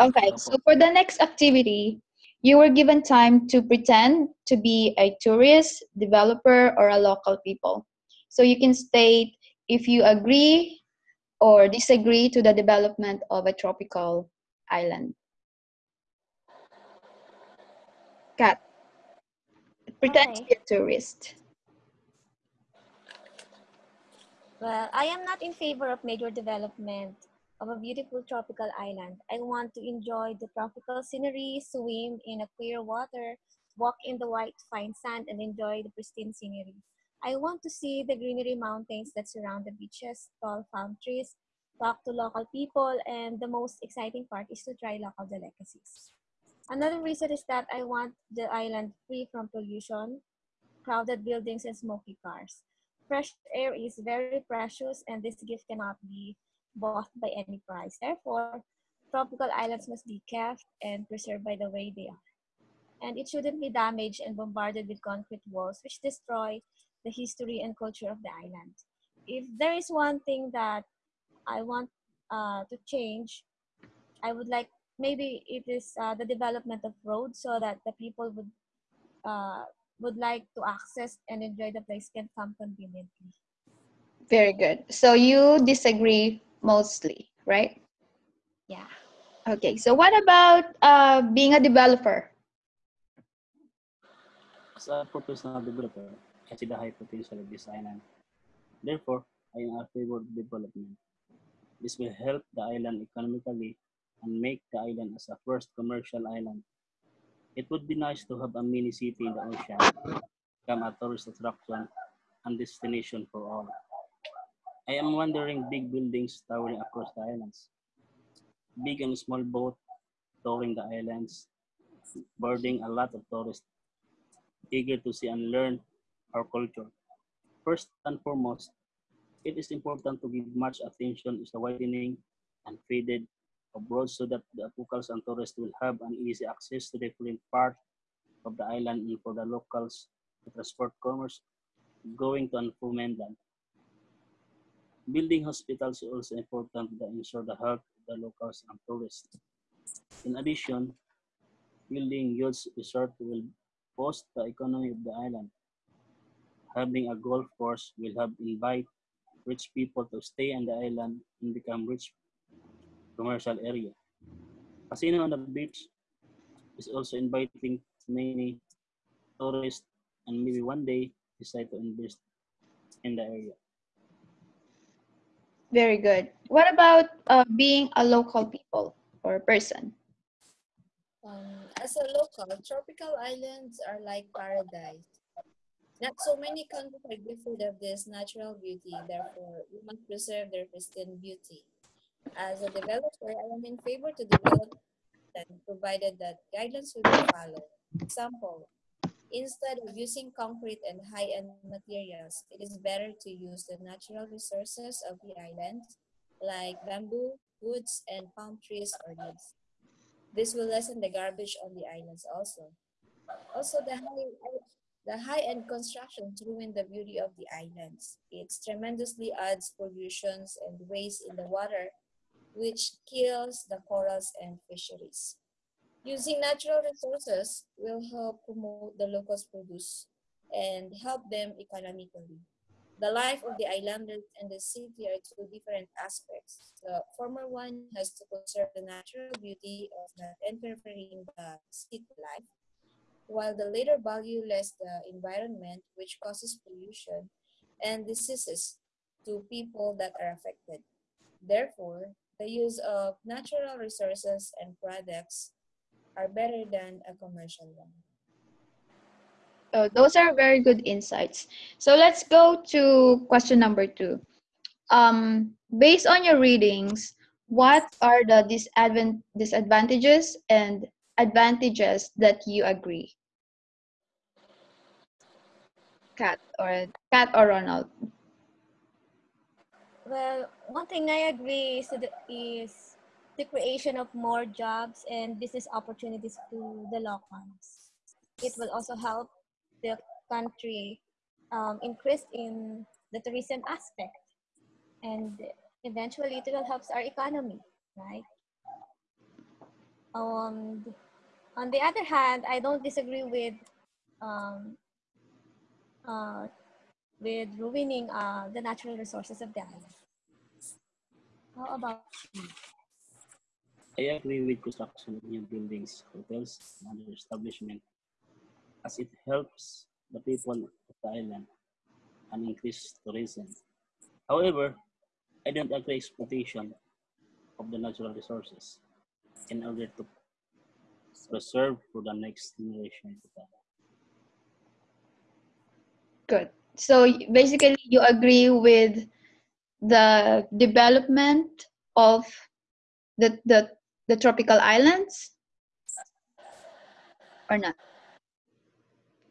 Okay, so for the next activity, you were given time to pretend to be a tourist, developer, or a local people. So you can state if you agree or disagree to the development of a tropical island. Kat, pretend Okay. to be a tourist. Well, I am not in favor of major development of a beautiful tropical island. I want to enjoy the tropical scenery, swim in a clear water, walk in the white fine sand, and enjoy the pristine scenery. I want to see the greenery mountains that surround the beaches, tall palm trees, talk to local people, and the most exciting part is to try local delicacies. Another reason is that I want the island free from pollution, crowded buildings, and smoky cars. Fresh air is very precious, and this gift cannot be bought by any price. Therefore, tropical islands must be kept and preserved by the way they are. And it shouldn't be damaged and bombarded with concrete walls, which destroy the history and culture of the island. If there is one thing that I want uh, to change, I would like maybe it is uh, the development of roads so that the people would uh, would like to access and enjoy the place can come conveniently. Very good. So you disagree mostly, right? Yeah. Okay, so what about uh, being a developer? As a professional developer, I see the high potential of this island. Therefore, I am in favor of development. This will help the island economically and make the island as a first commercial island. It would be nice to have a mini city in the ocean, become a tourist attraction and destination for all. I am wondering big buildings towering across the islands, big and small boat touring the islands, boarding a lot of tourists eager to see and learn our culture. First and foremost, it is important to give much attention to the widening and faded of roads so that the locals and tourists will have an easy access to different part of the island and for the locals to transport commerce going to and from mainland. Building hospitals is also important to ensure the health of the locals and tourists. In addition, building youth resort will boost the economy of the island. Having a golf course will help invite rich people to stay on the island and become rich commercial area. Casino on the beach is also inviting many tourists and maybe one day decide to invest in the area. Very good. What about uh, being a local people or person? Um, as a local, tropical islands are like paradise. Not so many countries are gifted of this natural beauty, therefore, we must preserve their pristine beauty. As a developer, I am in favor to develop and provided that guidelines will be followed. Example, instead of using concrete and high-end materials, it is better to use the natural resources of the island, like bamboo, woods, and palm trees or leaves. This will lessen the garbage on the islands also. Also, the high, the high-end constructions ruin the beauty of the islands. It tremendously adds pollutions and waste in the water, which kills the corals and fisheries. Using natural resources will help promote the locals' produce and help them economically. The life of the islanders and the city are two different aspects. The former one has to conserve the natural beauty of not interfering the city life, while the latter value less the environment, which causes pollution and diseases to people that are affected. Therefore, the use of natural resources and products are better than a commercial one. Oh, those are very good insights. So let's go to question number two. Um, based on your readings, what are the disadvan- disadvantages and advantages that you agree? Kat or Kat or Ronald? Well, one thing I agree is, is the creation of more jobs and business opportunities to the locals. It will also help the country um, increase in the tourism aspect, and eventually it will help our economy, right? Um, on the other hand, I don't disagree with um, uh, with ruining uh, the natural resources of the island. How about I agree with construction of new buildings, hotels, and other establishments, as it helps the people of the island and increase tourism. However, I don't agree with exploitation of the natural resources in order to preserve for the next generation. Good. So basically, you agree with the development of the the the tropical islands, or not?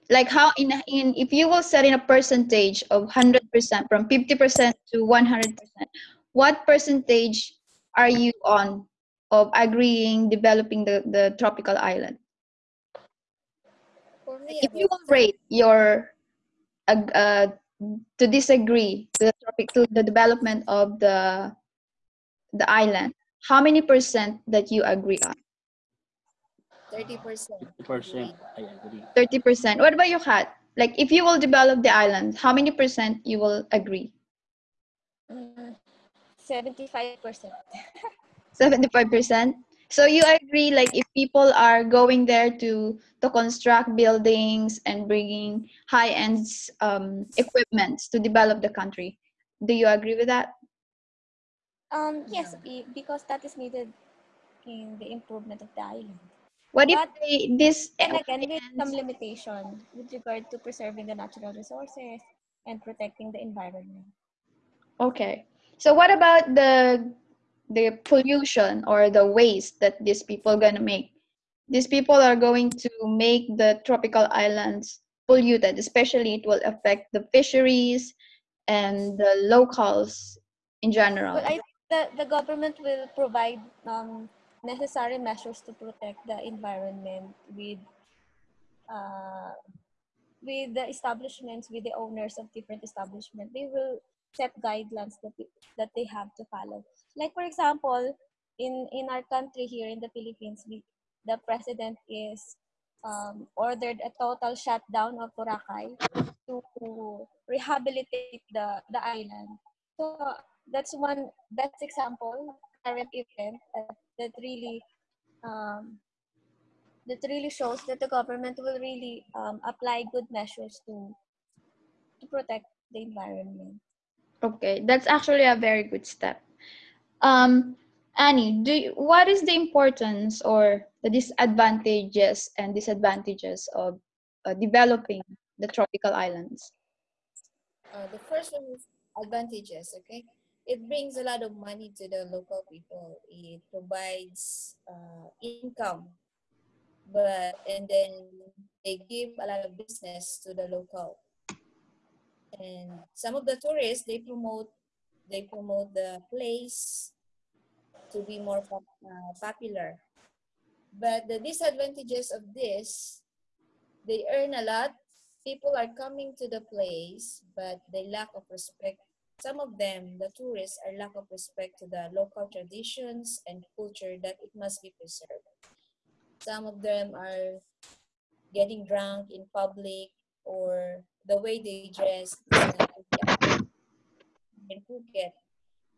Like how in in if you will set in a percentage of hundred percent from fifty percent to one hundred percent, what percentage are you on of agreeing developing the the tropical island? If you will rate your uh, uh, to disagree to the topic to the development of the the island how many percent that you agree on 30%. 50% I agree. 30 percent what about you Kat? like if you will develop the island how many percent you will agree mm, 75%? 75 percent so you agree like if people are going there to to construct buildings and bringing high end um, equipments to develop the country do you agree with that Um, yes, because that is needed in the improvement of the island. What if But- they, this And again, with some limitation with regard to preserving the natural resources and protecting the environment. okay. So what about the the pollution or the waste that these people gonna make? These people are going to make the tropical islands polluted, especially it will affect the fisheries and the locals in general. But I the, the government will provide um, necessary measures to protect the environment with uh, with the establishments, with the owners of different establishments. They will set guidelines that, they- that they have to follow. Like for example, in, in our country here in the Philippines, we, the president is um, ordered a total shutdown of Boracay to rehabilitate the, the island. So that's one best example, current event that, that really um, that really shows that the government will really um, apply good measures to to protect the environment. Okay, that's actually a very good step. Um, Annie, do you, what is the importance or the disadvantages and disadvantages of uh, developing the tropical islands? Uh, the first one is advantages, okay? It brings a lot of money to the local people. It provides uh, income, but and then they give a lot of business to the local. And some of the tourists they promote they promote the place to be more uh, popular. But the disadvantages of this, they earn a lot people are coming to the place, but they lack of respect. Some of them, the tourists, are lack of respect to the local traditions and culture that it must be preserved. Some of them are getting drunk in public or the way they dress in Phuket.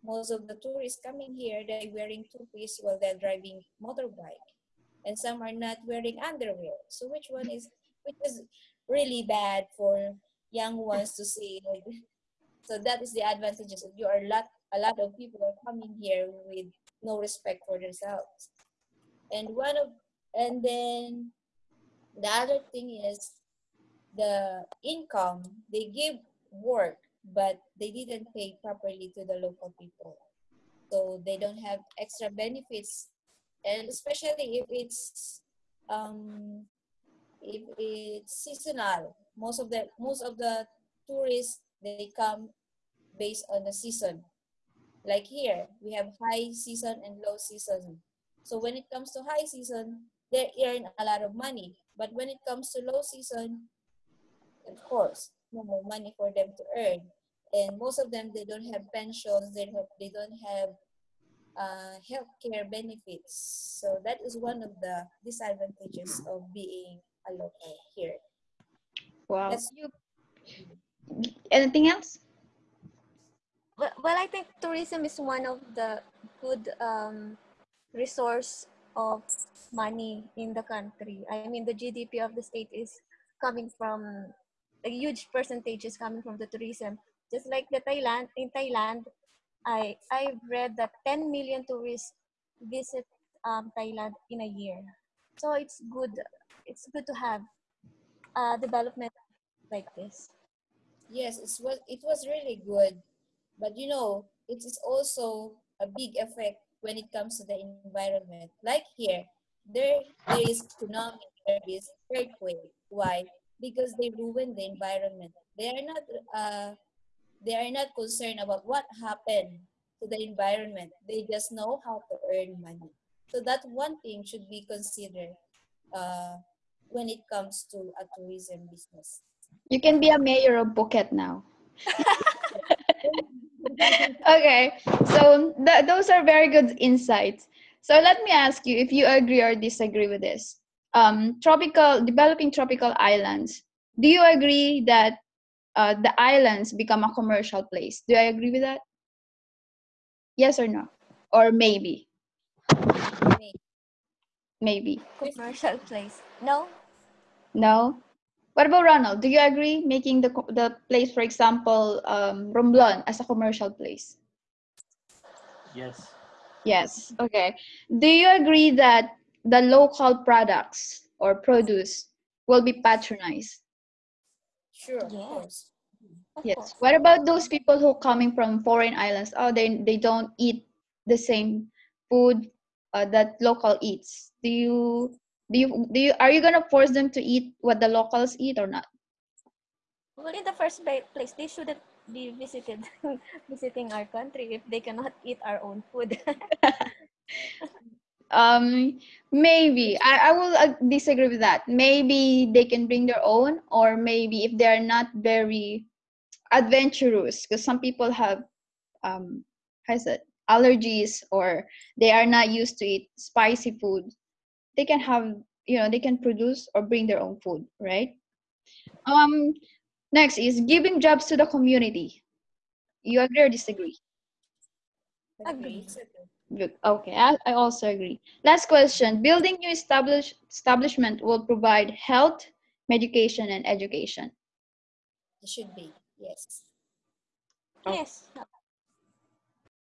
Most of the tourists coming here, they're wearing two-piece while they're driving motorbike. And some are not wearing underwear. So which one is, which is really bad for young ones to see. So that is the advantages. You are a lot, a lot of people are coming here with no respect for themselves. And one of, and then the other thing is the income. They give work, but they didn't pay properly to the local people. So they don't have extra benefits, and especially if it's um, if it's seasonal. Most of the most of the tourists they come based on the season. Like here, we have high season and low season. So when it comes to high season, they earn a lot of money. But when it comes to low season, of course, no more money for them to earn. And most of them, they don't have pensions. They don't, they don't have uh, healthcare benefits. So that is one of the disadvantages of being a local here. Wow. That's You, anything else? Well, well, I think tourism is one of the good um, resource of money in the country. I mean, the GDP of the state is coming from a huge percentage is coming from the tourism. Just like the Thailand in Thailand, I I've read that 10 million tourists visit um, Thailand in a year. So it's good. It's good to have uh, development like this. Yes, it was it was really good, but you know it is also a big effect when it comes to the environment. Like here, there is tsunami, there is earthquake. Why? Because they ruin the environment. They are not uh, they are not concerned about what happened to the environment. They just know how to earn money. So that one thing should be considered uh, when it comes to a tourism business. You can be a mayor of Phuket now. okay, so th- those are very good insights. So let me ask you if you agree or disagree with this. Um, tropical, developing tropical islands. Do you agree that uh, the islands become a commercial place? Do I agree with that? Yes or no? Or maybe? Maybe. Commercial place. No, No? What about Ronald? Do you agree making the, the place, for example, um, Romblon as a commercial place? Yes. Yes. Okay. Do you agree that the local products or produce will be patronized? Sure, Yes. Yes. What about those people who coming from foreign islands? Oh, they they don't eat the same food uh, that local eats. Do you do you do you are you gonna force them to eat what the locals eat or not? Well, in the first place, they shouldn't be visited visiting our country if they cannot eat our own food. Um, maybe I I will uh, disagree with that. Maybe they can bring their own, or maybe if they are not very adventurous, because some people have um, how is it allergies or they are not used to eat spicy food. They can have you know they can produce or bring their own food, right? Um, next is giving jobs to the community. You agree or disagree? Agree. Okay, I, I also agree. Last question. Building new establish, establishment will provide health, medication, and education. It should be, yes. Oh. yes,